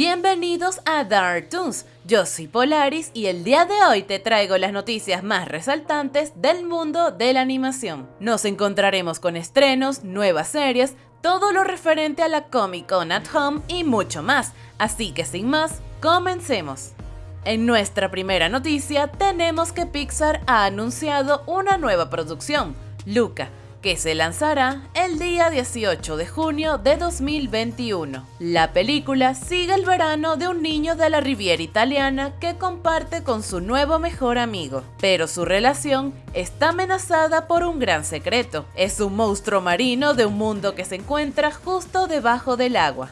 Bienvenidos a Dark Toons, yo soy Polaris y el día de hoy te traigo las noticias más resaltantes del mundo de la animación. Nos encontraremos con estrenos, nuevas series, todo lo referente a la Comic Con at Home y mucho más, así que sin más, comencemos. En nuestra primera noticia tenemos que Pixar ha anunciado una nueva producción, Luca, que se lanzará el día 18 de junio de 2021. La película sigue el verano de un niño de la Riviera italiana que comparte con su nuevo mejor amigo, pero su relación está amenazada por un gran secreto. Es un monstruo marino de un mundo que se encuentra justo debajo del agua.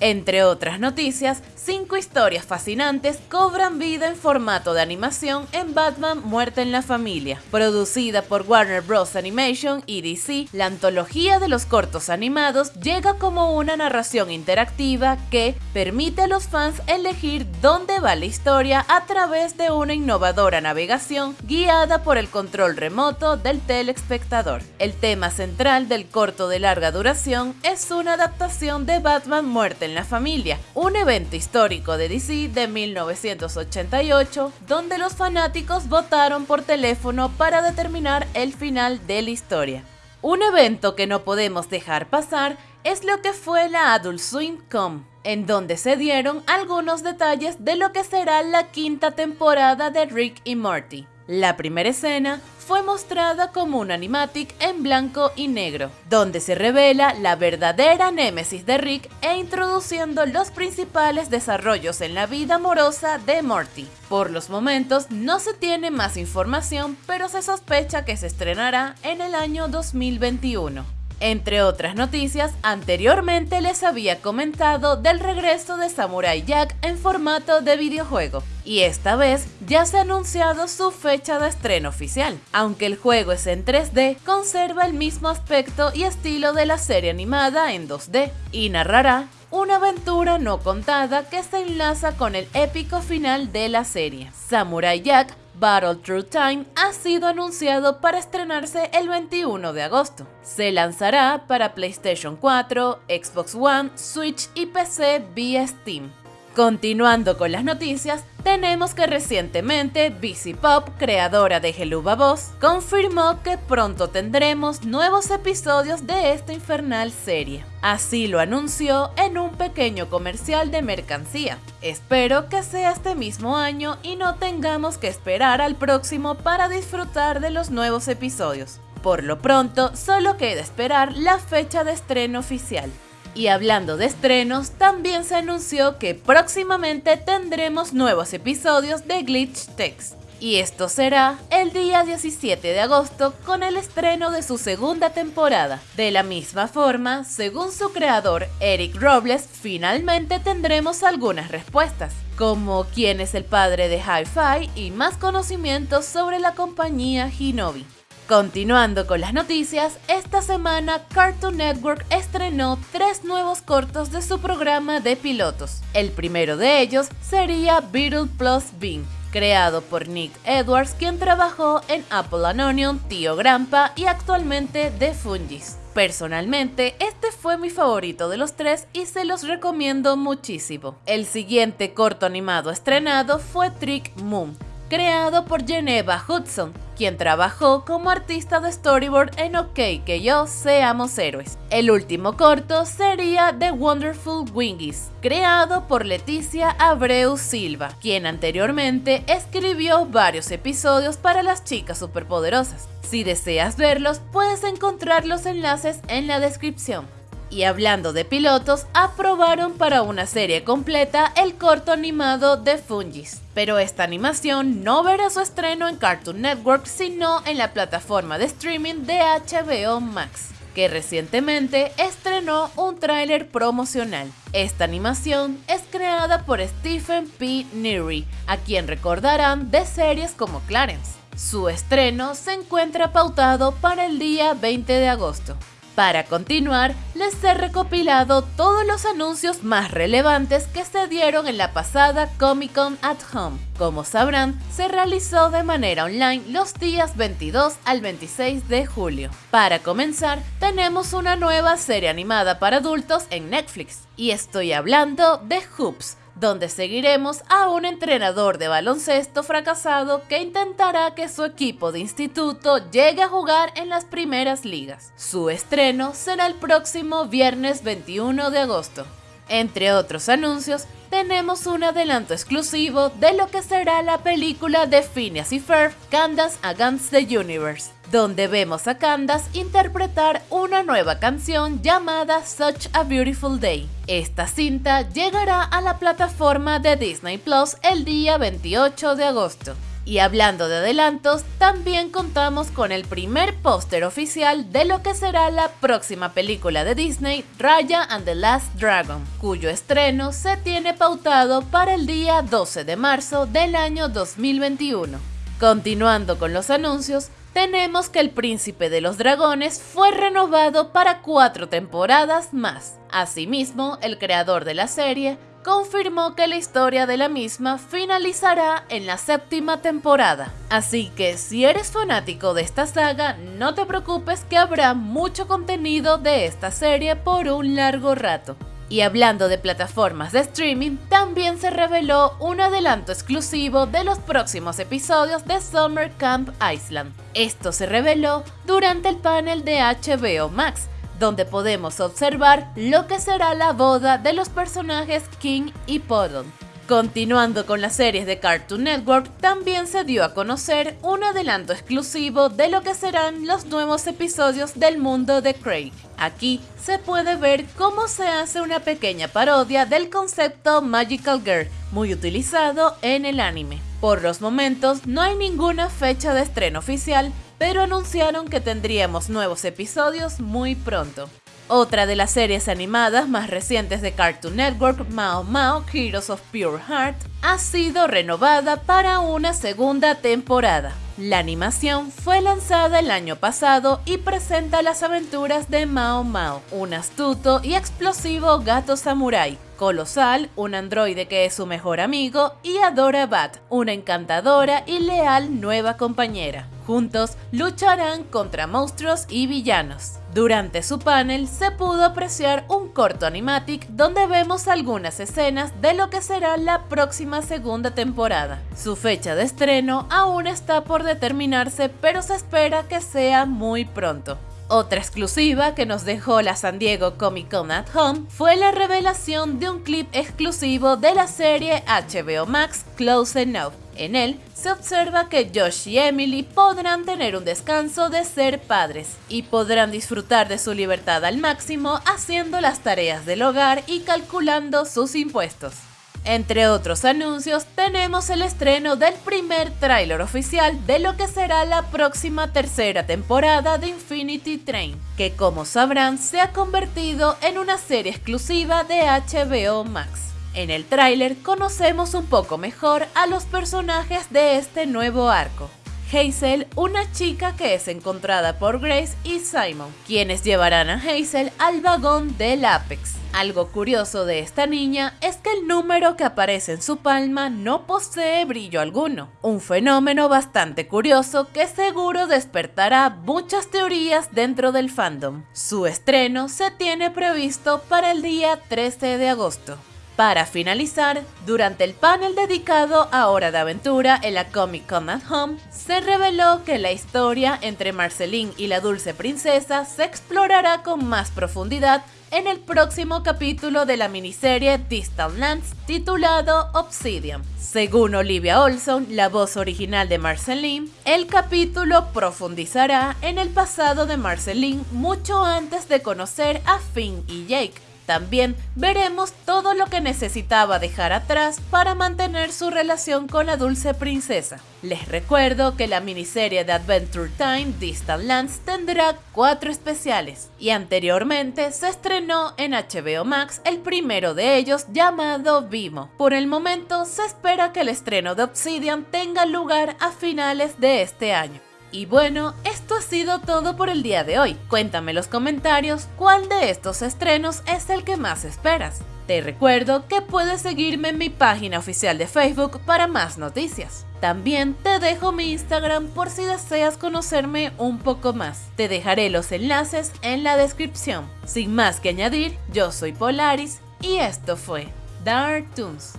Entre otras noticias, cinco historias fascinantes cobran vida en formato de animación en Batman Muerte en la Familia. Producida por Warner Bros. Animation y DC, la antología de los cortos animados llega como una narración interactiva que permite a los fans elegir dónde va la historia a través de una innovadora navegación guiada por el control remoto del telespectador. El tema central del corto de larga duración es una adaptación de Batman Muerte en la Familia, un evento histórico de DC de 1988 donde los fanáticos votaron por teléfono para determinar el final de la historia. Un evento que no podemos dejar pasar es lo que fue la Adult Swim Com, en donde se dieron algunos detalles de lo que será la quinta temporada de Rick y Morty. La primera escena fue mostrada como un animatic en blanco y negro, donde se revela la verdadera némesis de Rick e introduciendo los principales desarrollos en la vida amorosa de Morty. Por los momentos no se tiene más información, pero se sospecha que se estrenará en el año 2021. Entre otras noticias, anteriormente les había comentado del regreso de Samurai Jack en formato de videojuego, y esta vez ya se ha anunciado su fecha de estreno oficial. Aunque el juego es en 3D, conserva el mismo aspecto y estilo de la serie animada en 2D, y narrará una aventura no contada que se enlaza con el épico final de la serie. Samurai Jack Battle Through Time ha sido anunciado para estrenarse el 21 de agosto. Se lanzará para PlayStation 4, Xbox One, Switch y PC vía Steam. Continuando con las noticias, tenemos que recientemente BC Pop, creadora de Geluba Boss, confirmó que pronto tendremos nuevos episodios de esta infernal serie. Así lo anunció en un pequeño comercial de mercancía. Espero que sea este mismo año y no tengamos que esperar al próximo para disfrutar de los nuevos episodios. Por lo pronto, solo queda esperar la fecha de estreno oficial. Y hablando de estrenos, también se anunció que próximamente tendremos nuevos episodios de Glitch Text. Y esto será el día 17 de agosto con el estreno de su segunda temporada. De la misma forma, según su creador Eric Robles, finalmente tendremos algunas respuestas, como quién es el padre de Hi-Fi y más conocimientos sobre la compañía Hinobi. Continuando con las noticias, esta semana Cartoon Network estrenó tres nuevos cortos de su programa de pilotos. El primero de ellos sería Beetle Plus Bean, creado por Nick Edwards, quien trabajó en Apple and Onion, Tío Grampa y actualmente The Fungis. Personalmente, este fue mi favorito de los tres y se los recomiendo muchísimo. El siguiente corto animado estrenado fue Trick Moon, creado por Geneva Hudson, quien trabajó como artista de storyboard en OK que yo seamos héroes. El último corto sería The Wonderful Wingies, creado por Leticia Abreu Silva, quien anteriormente escribió varios episodios para las chicas superpoderosas. Si deseas verlos, puedes encontrar los enlaces en la descripción. Y hablando de pilotos, aprobaron para una serie completa el corto animado de Fungis. Pero esta animación no verá su estreno en Cartoon Network, sino en la plataforma de streaming de HBO Max que recientemente estrenó un tráiler promocional. Esta animación es creada por Stephen P. Neary, a quien recordarán de series como Clarence. Su estreno se encuentra pautado para el día 20 de agosto. Para continuar, les he recopilado todos los anuncios más relevantes que se dieron en la pasada Comic Con at Home. Como sabrán, se realizó de manera online los días 22 al 26 de julio. Para comenzar, tenemos una nueva serie animada para adultos en Netflix, y estoy hablando de Hoops, donde seguiremos a un entrenador de baloncesto fracasado que intentará que su equipo de instituto llegue a jugar en las primeras ligas. Su estreno será el próximo viernes 21 de agosto. Entre otros anuncios, tenemos un adelanto exclusivo de lo que será la película de Phineas y Ferb, Candace Against the Universe, donde vemos a Candace interpretar una nueva canción llamada Such a Beautiful Day. Esta cinta llegará a la plataforma de Disney Plus el día 28 de agosto. Y hablando de adelantos, también contamos con el primer póster oficial de lo que será la próxima película de Disney, Raya and the Last Dragon, cuyo estreno se tiene pautado para el día 12 de marzo del año 2021. Continuando con los anuncios, tenemos que El Príncipe de los Dragones fue renovado para cuatro temporadas más. Asimismo, el creador de la serie confirmó que la historia de la misma finalizará en la séptima temporada. Así que si eres fanático de esta saga, no te preocupes que habrá mucho contenido de esta serie por un largo rato. Y hablando de plataformas de streaming, también se reveló un adelanto exclusivo de los próximos episodios de Summer Camp Island. Esto se reveló durante el panel de HBO Max, donde podemos observar lo que será la boda de los personajes King y Podon. Continuando con las series de Cartoon Network, también se dio a conocer un adelanto exclusivo de lo que serán los nuevos episodios del mundo de Craig. Aquí se puede ver cómo se hace una pequeña parodia del concepto Magical Girl, muy utilizado en el anime. Por los momentos no hay ninguna fecha de estreno oficial, pero anunciaron que tendríamos nuevos episodios muy pronto. Otra de las series animadas más recientes de Cartoon Network, Mao Mao Heroes of Pure Heart, ha sido renovada para una segunda temporada. La animación fue lanzada el año pasado y presenta las aventuras de Mao Mao, un astuto y explosivo gato samurái, Colosal, un androide que es su mejor amigo, y Adora Bat, una encantadora y leal nueva compañera. Juntos lucharán contra monstruos y villanos. Durante su panel se pudo apreciar un corto animatic donde vemos algunas escenas de lo que será la próxima segunda temporada. Su fecha de estreno aún está por determinarse, pero se espera que sea muy pronto. Otra exclusiva que nos dejó la San Diego Comic Con at Home fue la revelación de un clip exclusivo de la serie HBO Max Close Enough. En él se observa que Josh y Emily podrán tener un descanso de ser padres y podrán disfrutar de su libertad al máximo haciendo las tareas del hogar y calculando sus impuestos. Entre otros anuncios, tenemos el estreno del primer tráiler oficial de lo que será la próxima tercera temporada de Infinity Train, que como sabrán se ha convertido en una serie exclusiva de HBO Max. En el tráiler conocemos un poco mejor a los personajes de este nuevo arco. Hazel, una chica que es encontrada por Grace y Simon, quienes llevarán a Hazel al vagón del Apex. Algo curioso de esta niña es que el número que aparece en su palma no posee brillo alguno, un fenómeno bastante curioso que seguro despertará muchas teorías dentro del fandom. Su estreno se tiene previsto para el día 13 de agosto. Para finalizar, durante el panel dedicado a Hora de Aventura en la Comic Con at Home, se reveló que la historia entre Marceline y la dulce princesa se explorará con más profundidad en el próximo capítulo de la miniserie Distant Lands titulado Obsidian. Según Olivia Olson, la voz original de Marceline, el capítulo profundizará en el pasado de Marceline mucho antes de conocer a Finn y Jake, también veremos todo lo que necesitaba dejar atrás para mantener su relación con la dulce princesa. Les recuerdo que la miniserie de Adventure Time Distant Lands tendrá cuatro especiales y anteriormente se estrenó en HBO Max el primero de ellos llamado Vimo. Por el momento se espera que el estreno de Obsidian tenga lugar a finales de este año. Y bueno, esto ha sido todo por el día de hoy. Cuéntame en los comentarios cuál de estos estrenos es el que más esperas. Te recuerdo que puedes seguirme en mi página oficial de Facebook para más noticias. También te dejo mi Instagram por si deseas conocerme un poco más. Te dejaré los enlaces en la descripción. Sin más que añadir, yo soy Polaris y esto fue Dark Toons.